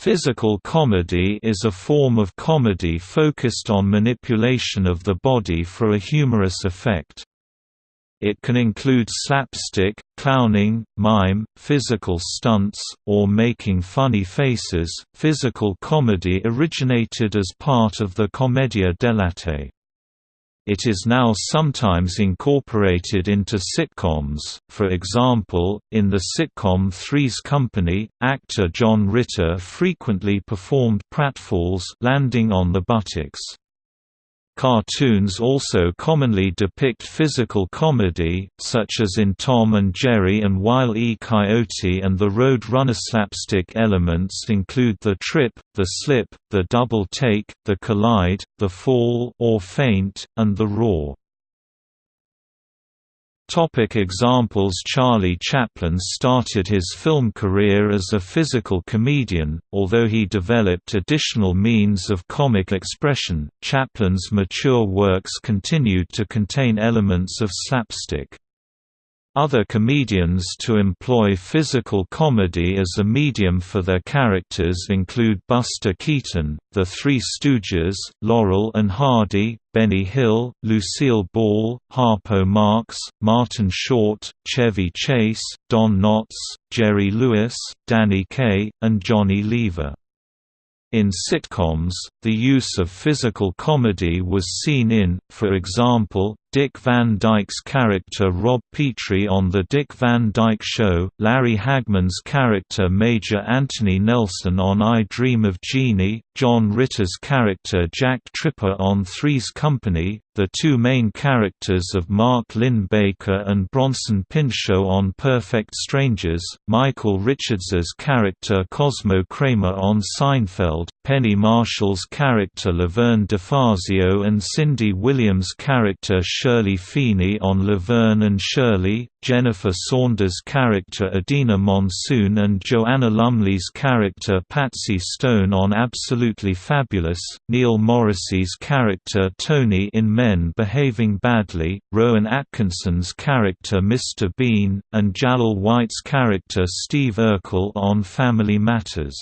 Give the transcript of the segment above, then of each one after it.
Physical comedy is a form of comedy focused on manipulation of the body for a humorous effect. It can include slapstick, clowning, mime, physical stunts, or making funny faces. Physical comedy originated as part of the commedia dell'arte. It is now sometimes incorporated into sitcoms, for example, in the sitcom Three's Company, actor John Ritter frequently performed pratfalls landing on the buttocks. Cartoons also commonly depict physical comedy, such as in Tom and Jerry and Wile E. Coyote and the Road Runner. Slapstick elements include the trip, the slip, the double take, the collide, the fall or faint, and the roar. Topic examples Charlie Chaplin started his film career as a physical comedian, although he developed additional means of comic expression, Chaplin's mature works continued to contain elements of slapstick. Other comedians to employ physical comedy as a medium for their characters include Buster Keaton, The Three Stooges, Laurel and Hardy, Benny Hill, Lucille Ball, Harpo Marx, Martin Short, Chevy Chase, Don Knotts, Jerry Lewis, Danny Kaye, and Johnny Lever. In sitcoms, the use of physical comedy was seen in, for example, Dick Van Dyke's character Rob Petrie on The Dick Van Dyke Show, Larry Hagman's character Major Anthony Nelson on I Dream of Jeannie, John Ritter's character Jack Tripper on Three's Company, the two main characters of Mark Linn-Baker and Bronson Pinchot on Perfect Strangers, Michael Richards's character Cosmo Kramer on Seinfeld, Penny Marshall's character Laverne DeFazio and Cindy Williams' character Shirley Feeney on Laverne and Shirley, Jennifer Saunders' character Edina Monsoon and Joanna Lumley's character Patsy Stone on Absolutely Fabulous, Neil Morrissey's character Tony in Men Behaving Badly, Rowan Atkinson's character Mr. Bean, and Jaleel White's character Steve Urkel on Family Matters.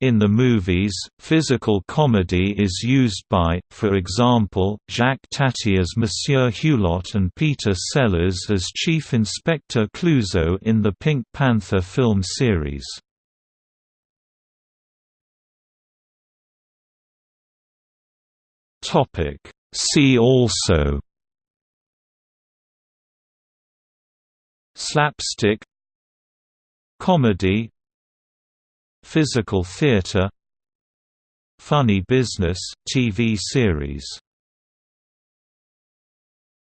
In the movies, physical comedy is used by, for example, Jacques Tati as Monsieur Hulot and Peter Sellers as Chief Inspector Clouseau in the Pink Panther film series. See also. Slapstick. Comedy. Physical Theatre Funny Business TV series